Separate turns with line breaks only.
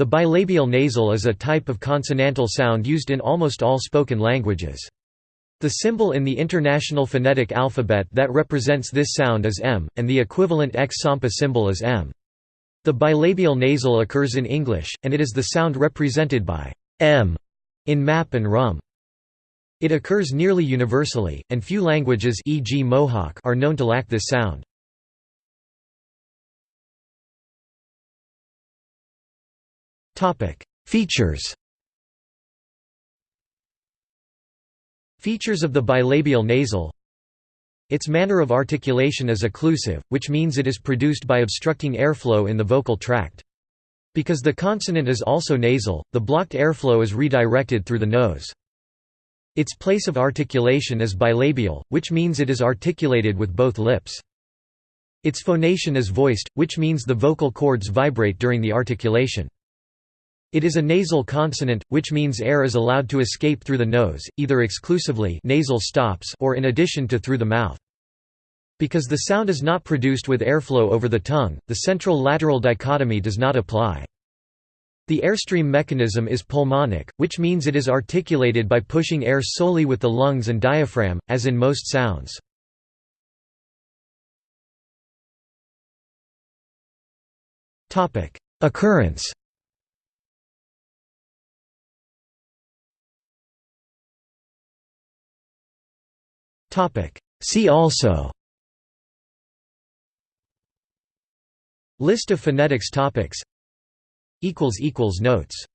The bilabial nasal is a type of consonantal sound used in almost all spoken languages. The symbol in the International Phonetic Alphabet that represents this sound is M, and the equivalent X-Sampa symbol is M. The bilabial nasal occurs in English, and it is the sound represented by M in MAP and RUM. It occurs nearly universally, and few languages e.g. Mohawk are known to lack this sound. Features Features of the bilabial nasal Its manner of articulation is occlusive, which means it is produced by obstructing airflow in the vocal tract. Because the consonant is also nasal, the blocked airflow is redirected through the nose. Its place of articulation is bilabial, which means it is articulated with both lips. Its phonation is voiced, which means the vocal cords vibrate during the articulation. It is a nasal consonant, which means air is allowed to escape through the nose, either exclusively nasal stops or in addition to through the mouth. Because the sound is not produced with airflow over the tongue, the central-lateral dichotomy does not apply. The airstream mechanism is pulmonic, which means it is articulated by pushing air solely with the lungs and diaphragm, as in most sounds. Occurrence See also. List of phonetics topics. Notes